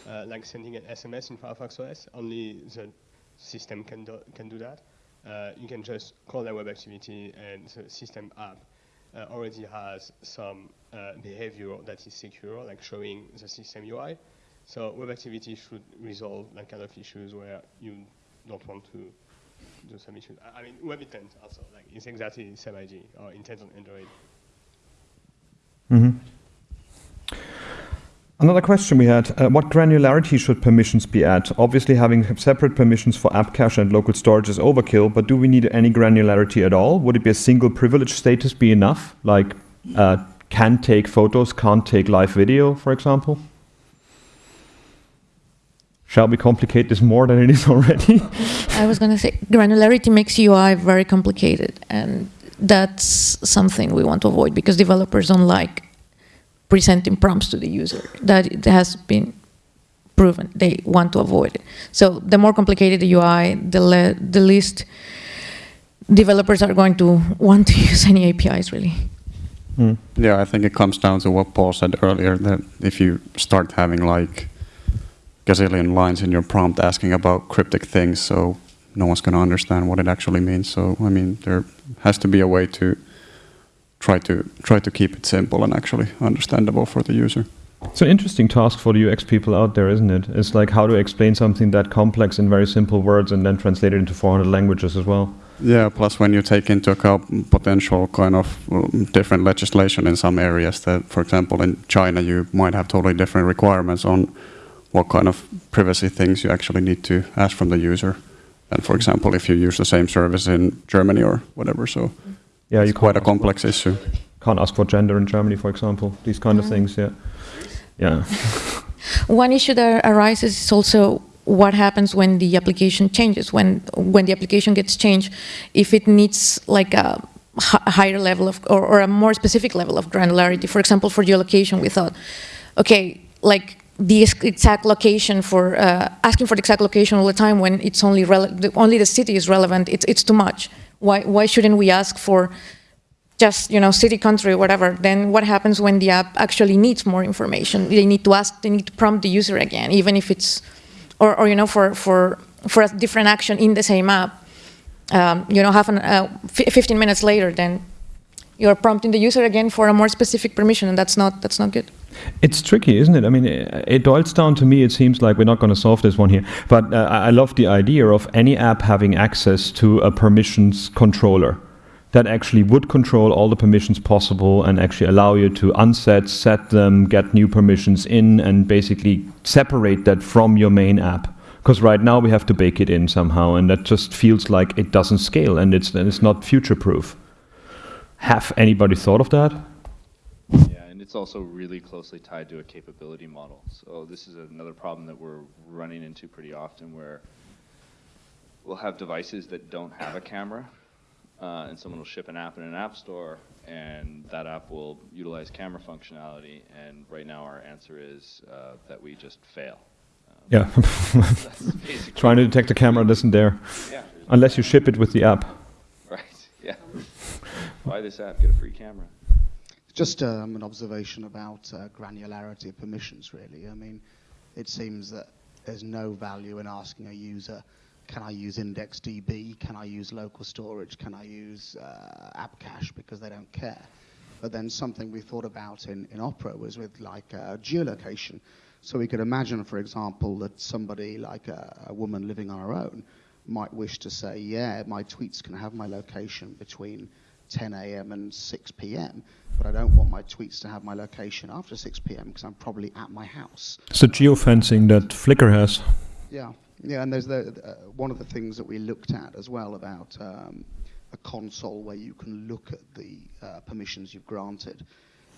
uh, like sending an SMS in Firefox OS, only the system can do, can do that. Uh, you can just call that web activity and the system app already has some behavior that is secure, like showing the system UI. So web activity should resolve that kind of issues where you don't want to do some issues. I mean, web intent also, like it's exactly the same idea, or intent on Android. Mm -hmm. Another question we had, uh, what granularity should permissions be at? Obviously having separate permissions for app cache and local storage is overkill, but do we need any granularity at all? Would it be a single privilege status be enough? Like uh, can take photos, can't take live video, for example? Shall we complicate this more than it is already? I was going to say granularity makes UI very complicated and that's something we want to avoid because developers don't like presenting prompts to the user. That it has been proven. They want to avoid it. So the more complicated the UI, the, the least developers are going to want to use any APIs, really. Mm. Yeah, I think it comes down to what Paul said earlier, that if you start having like gazillion lines in your prompt asking about cryptic things, so no one's going to understand what it actually means. So, I mean, there has to be a way to try to try to keep it simple and actually understandable for the user. It's an interesting task for the UX people out there, isn't it? It's like how to explain something that complex in very simple words and then translate it into 400 languages as well. Yeah, plus when you take into account potential kind of um, different legislation in some areas that, for example, in China, you might have totally different requirements on what kind of privacy things you actually need to ask from the user. And for example, if you use the same service in Germany or whatever, so Yeah, it's quite a can't- complex issue. Can't ask for gender in Germany, for example. These kind of mm. things, yeah. Yeah. One issue that arises is also what happens when the application changes, when when the application gets changed, if it needs like a higher level of or, or a more specific level of granularity. For example, for geolocation, we thought, okay, like the exact location for uh, asking for the exact location all the time when it's only the, only the city is relevant. It's it's too much. Why why shouldn't we ask for just you know city country whatever then what happens when the app actually needs more information they need to ask they need to prompt the user again even if it's or, or you know for for for a different action in the same app um, you know half an uh, f- 15 minutes later then you're prompting the user again for a more specific permission and that's not that's not good It's tricky, isn't it? I mean, it, boils down to me. It seems like we're not going to solve this one here, but uh, I I love the idea of any app having access to a permissions controller that actually would control all the permissions possible and actually allow you to unset, set them, get new permissions in, and basically separate that from your main app. Because right now we have to bake it in somehow, and that just feels like it doesn't scale and it's and it's not future proof. Have anybody thought of that? Yeah, and it's also really closely tied to a capability model. So this is another problem that we're running into pretty often where we'll have devices that don't have a camera, uh, and someone will ship an app in an app store, and that app will utilize camera functionality, and right now our answer is uh, that we just fail. Yeah. Trying to detect the camera that isn't there. Yeah. Unless you ship it with the app. Right, yeah. Buy this app, get a free camera. Just um, an observation about uh, granularity of permissions, really. I mean, it seems that there's no value in asking a user, can I use IndexedDB? Can I use local storage? Can I use uh, app cache? Because they don't care. But then something we thought about in, in Opera was with like uh, geolocation. So we could imagine, for example, that somebody like a, a woman living on her own might wish to say, yeah, my tweets can have my location between 10 a.m. and 6 p.m., but I don't want my tweets to have my location after 6 p.m. because I'm probably at my house. It's the geofencing that Flickr has. Yeah, yeah, and there's the uh, one of the things that we looked at as well about um, a console where you can look at the uh, permissions you've granted.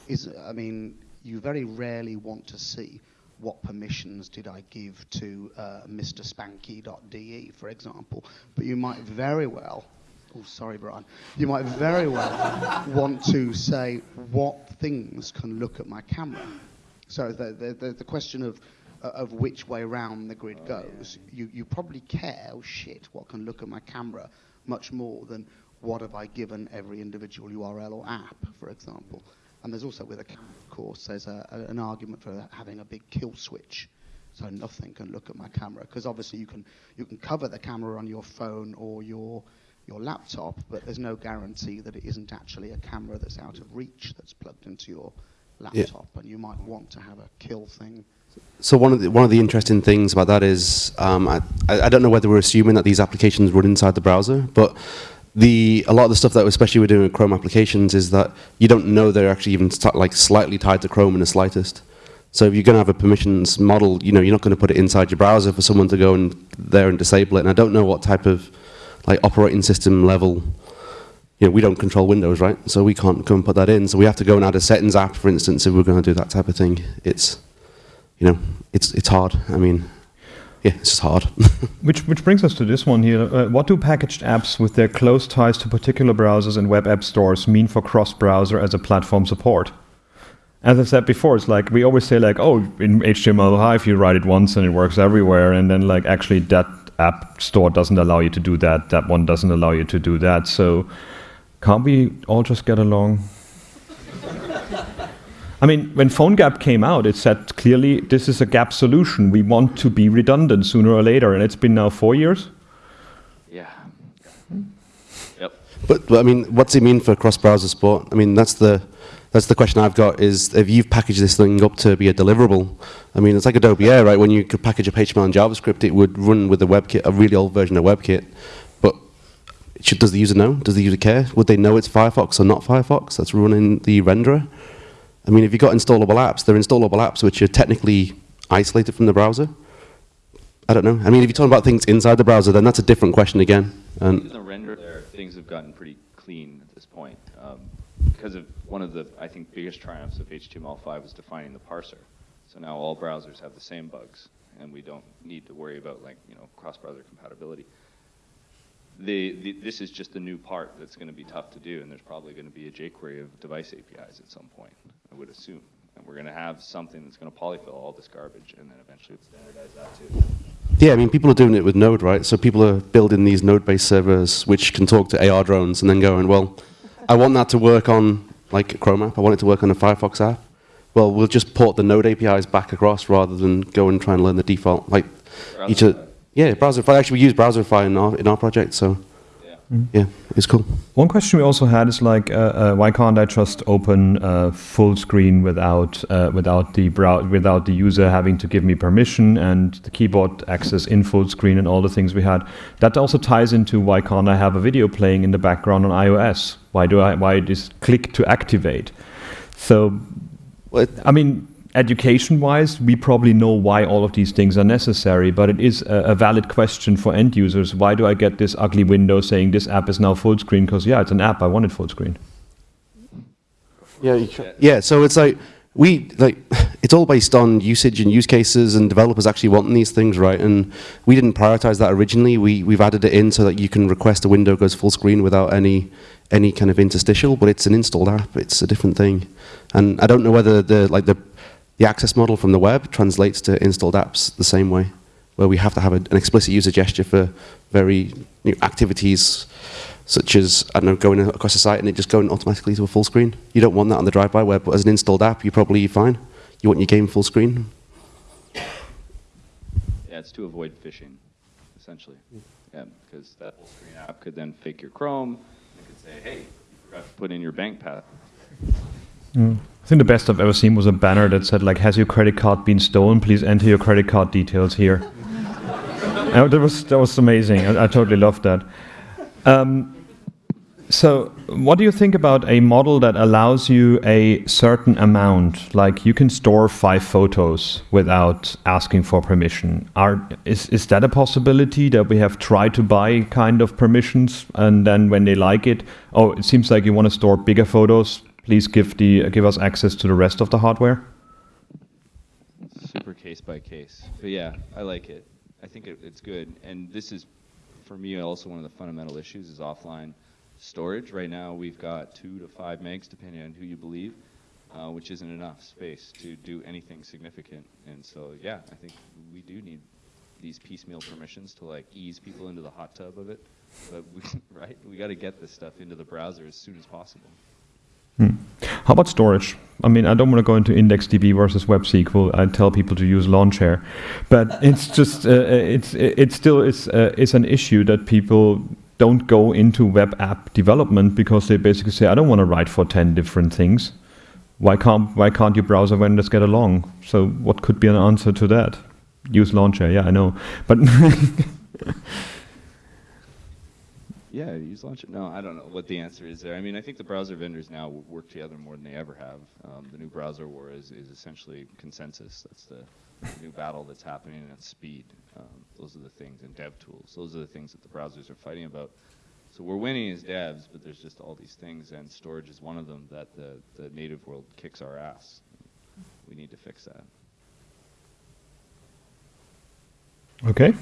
Is I mean, you very rarely want to see what permissions did I give to uh, Mr. Spanky.de, for example, but you might very well. Oh, sorry, Brian. You might very well want to say what things can look at my camera. So the, the, the, question of, uh, of which way round the grid goes, you, you probably care, oh shit, what can look at my camera, much more than what have I given every individual URL or app, for example. And there's also with a camera, of course, there's a, a, an argument for having a big kill switch. So nothing can look at my camera, because obviously you can, you can cover the camera on your phone or your, your laptop, but there's no guarantee that it isn't actually a camera that's out of reach that's plugged into your Yeah. laptop, and you might want to have a kill thing. So one of the one of the interesting things about that is um, I, I don't know whether we're assuming that these applications run inside the browser, but the a lot of the stuff that especially we're doing with Chrome applications is that you don't know they're actually even like slightly tied to Chrome in the slightest. So if you're going to have a permissions model, you know you're not going to put it inside your browser for someone to go and there and disable it. And I don't know what type of like operating system level. You know, we don't control Windows, right? So we can't go and put that in. So we have to go and add a settings app, for instance, if we're going to do that type of thing. It's you know, it's it's hard. I mean, yeah, it's just hard. Which, which brings us to this one here. Uh, what do packaged apps with their close ties to particular browsers and web app stores mean for cross-browser as a platform support? As I said before, it's like we always say like, oh, in HTML5 you write it once and it works everywhere, and then like actually that app store doesn't allow you to do that. That one doesn't allow you to do that. So can't we all just get along? I mean, when PhoneGap came out, it said clearly this is a gap solution. We want to be redundant sooner or later, and it's been now four years. Yeah. Hmm? Yep. but, but I mean, what's it mean for cross-browser support? I mean, that's the that's the question I've got. Is if you've packaged this thing up to be a deliverable, I mean, it's like Adobe Air, right? When you could package up HTML and JavaScript, it would run with a WebKit, a really old version of WebKit. But should, does the user know? Does the user care? Would they know it's Firefox or not Firefox that's running the renderer? I mean, if you've got installable apps, they're installable apps which are technically isolated from the browser. I don't know. I mean, if you're talking about things inside the browser, then that's a different question again. And the render things have gotten pretty clean at this point. Um, because of one of the, I think, biggest triumphs of HTML5 was defining the parser. So now all browsers have the same bugs, and we don't need to worry about like you know cross-browser compatibility. The, the, this is just a new part that's going to be tough to do, and there's probably going to be a jQuery of device APIs at some point, I would assume. And we're going to have something that's going to polyfill all this garbage, and then eventually standardize that too. yeah, I mean, people are doing it with Node, right? So people are building these Node-based servers which can talk to AR drones and then going, well, I want that to work on like a Chrome app. I want it to work on a Firefox app. Well, we'll just port the Node APIs back across rather than go and try and learn the default. Like each of, yeah, Browserify. Actually, we use Browserify in our in our project, so yeah, it's cool. One question we also had is like, uh, uh, why can't I just open uh, full screen without uh, without the brow without the user having to give me permission and the keyboard access in full screen and all the things we had? That also ties into why can't I have a video playing in the background on iOS? Why do I why this click to activate? So, I mean, education-wise, we probably know why all of these things are necessary, but it is a, a valid question for end users. Why do I get this ugly window saying this app is now full screen? Because yeah, it's an app. I want it full screen. Yeah, you yeah. So it's like we like it's all based on usage and use cases, and developers actually wanting these things, right? And we didn't prioritize that originally. We we've added it in so that you can request a window goes full screen without any any kind of interstitial, but it's an installed app. It's a different thing, and I don't know whether the like the the access model from the web translates to installed apps the same way, where we have to have a, an explicit user gesture for very you know, activities such as, I don't know, going across a site and it just going automatically to a full screen. You don't want that on the drive-by web, but as an installed app, you're probably fine. You want your game full screen. Yeah, it's to avoid phishing, essentially. Yeah, because that full screen app could then fake your Chrome. It could say, hey, you forgot to put in your bank pass. Mm. I think the best I've ever seen was a banner that said like, "Has your credit card been stolen? Please enter your credit card details here." That was that was amazing. I, I totally loved that. Um, so, what do you think about a model that allows you a certain amount? Like you can store five photos without asking for permission. Are is is that a possibility that we have tried to buy kind of permissions, and then when they like it, oh, it seems like you want to store bigger photos. Please give the give us access to the rest of the hardware. super case by case. But yeah, I like it. I think it, it's good. And this is, for me, also one of the fundamental issues is offline storage. Right now, we've got two to five megs, depending on who you believe, uh, which isn't enough space to do anything significant. And so, yeah, I think we do need these piecemeal permissions to like ease people into the hot tub of it. But we, right, we got to get this stuff into the browser as soon as possible. Hmm. How about storage? I mean, I don't want to go into IndexedDB versus WebSQL. I tell people to use Lawnchair, but it's just uh, it's it still is uh, is an issue that people don't go into web app development because they basically say, I don't want to write for ten different things. Why can't why can't your browser vendors get along? So what could be an answer to that? Use Lawnchair, yeah, I know, but Yeah, use Lawnchair. No, I don't know what the answer is there. I mean, I think the browser vendors now work together more than they ever have. Um, the new browser war is, is essentially consensus. That's the, new battle that's happening, it's speed. Um, those are the things, and dev tools. Those are the things that the browsers are fighting about. So we're winning as devs, but there's just all these things, and storage is one of them that the, the native world kicks our ass. We need to fix that. Okay.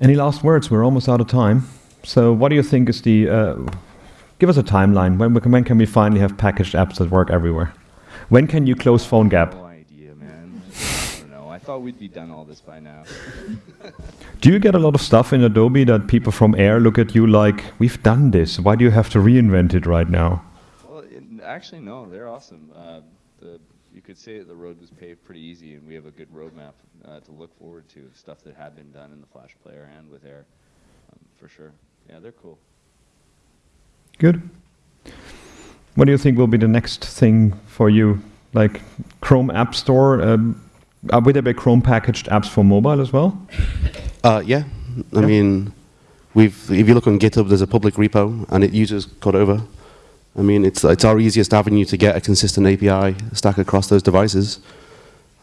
Any last words? We're almost out of time. So, what do you think is the? Uh, give us a timeline. When, we can- when can we finally have packaged apps that work everywhere? When can you close PhoneGap? No idea, man. I don't know. I thought we'd be done all this by now. Do you get a lot of stuff in Adobe that people from Air look at you like, "We've done this. Why do you have to reinvent it right now?" Well, it, actually, no, they're awesome. Uh, the, you could say the road was paved pretty easy, and we have a good roadmap uh, to look forward to, stuff that had been done in the Flash player and with Air, um, for sure. Yeah, they're cool. Good. What do you think will be the next thing for you? Like Chrome App Store? Um, will there be Chrome packaged apps for mobile as well? Uh, yeah, I Yeah. mean, We've, if you look on GitHub, there's a public repo, and it uses Cordova. I mean, it's, it's our easiest avenue to get a consistent API stack across those devices.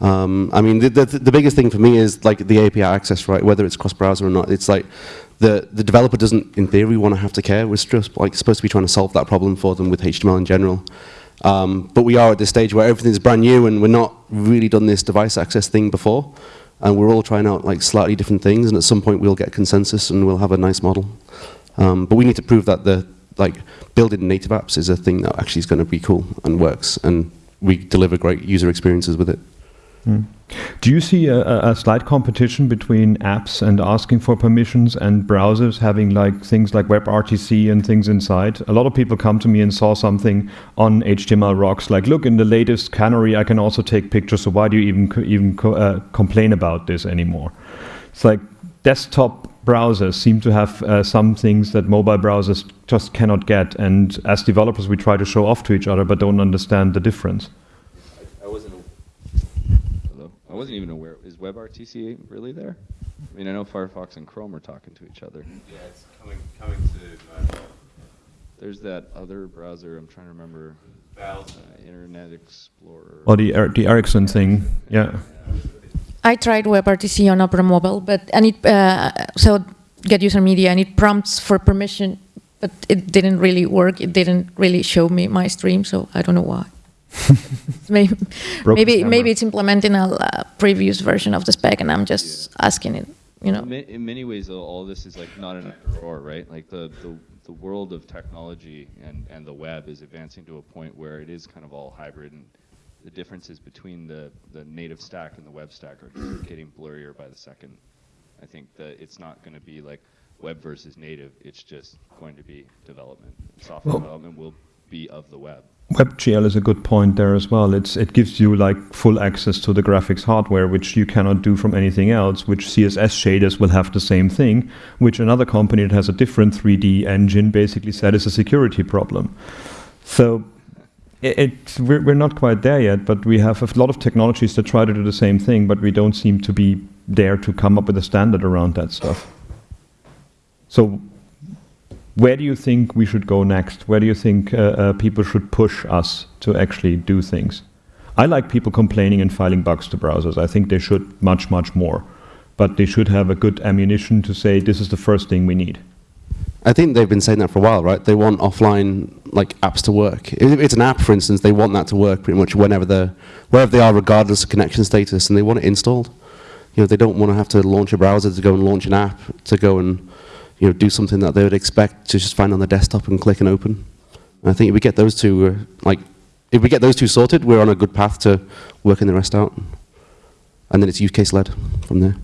Um, I mean, the, the, the biggest thing for me is like the API access, right? Whether it's cross-browser or not, it's like the, the developer doesn't, in theory, want to have to care. We're just like supposed to be trying to solve that problem for them with HTML in general. Um, but we are at this stage where everything's brand new and we're not really done this device access thing before. And we're all trying out like slightly different things, and at some point we'll get consensus and we'll have a nice model. Um, but we need to prove that the like building native apps is a thing that actually is going to be cool and works, and we deliver great user experiences with it. Mm. Do you see a, a, slight competition between apps and asking for permissions and browsers having like things like WebRTC and things inside? A lot of people come to me and saw something on HTML rocks like, look, in the latest Canary, I can also take pictures. So why do you even even co uh, complain about this anymore? It's like desktop browsers seem to have uh, some things that mobile browsers just cannot get. And as developers, we try to show off to each other, but don't understand the difference. I wasn't even aware. Is WebRTC really there? I mean, I know Firefox and Chrome are talking to each other. Yeah, it's coming coming to. Uh, There's that other browser. I'm trying to remember. Uh, Internet Explorer. Or the er the Ericsson thing. Yeah. I tried WebRTC on Opera Mobile, but and it uh, so get user media and it prompts for permission, but it didn't really work. It didn't really show me my stream, so I don't know why. maybe maybe, maybe it's implementing a uh, previous version of the spec, and I'm just yeah. asking it. You know. In many ways, all this is like not an either or, right? Like the, the the world of technology and and the web is advancing to a point where it is kind of all hybrid, and the differences between the the native stack and the web stack are just getting blurrier by the second. I think that it's not going to be like web versus native. It's just going to be development. Software well, development will be of the web. WebGL is a good point there as well. It's it gives you like full access to the graphics hardware, which you cannot do from anything else. Which CSS shaders will have the same thing, which another company that has a different 3D engine basically said is a security problem. So it, it we're, we're not quite there yet, but we have a lot of technologies that try to do the same thing, but we don't seem to be there to come up with a standard around that stuff. So where do you think we should go next? Where do you think uh, uh, people should push us to actually do things? I like people complaining and filing bugs to browsers. I think they should much, much more. But they should have a good ammunition to say this is the first thing we need. I think they've been saying that for a while, right? They want offline like apps to work. If it's an app, for instance, they want that to work pretty much whenever they're, wherever they are, regardless of connection status, and they want it installed. You know, they don't want to have to launch a browser to go and launch an app to go and you know, do something that they would expect to just find on the desktop and click and open. And I think if we get those two, uh, like, if we get those two sorted, we're on a good path to working the rest out. And then it's use case led from there.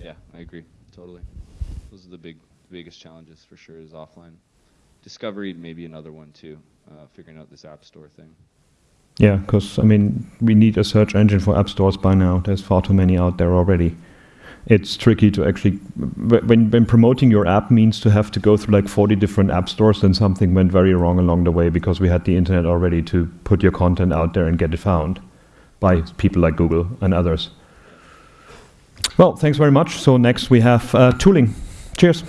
Yeah, I agree, totally. Those are the big, biggest challenges for sure is offline. Discovery maybe another one too, uh, figuring out this app store thing. Yeah, because I mean, we need a search engine for app stores by now. There's far too many out there already it's tricky to actually when when promoting your app means to have to go through like 40 different app stores then something went very wrong along the way because we had the internet already to put your content out there and get it found by people like Google and others. Well, thanks very much. So next we have uh, tooling. Cheers.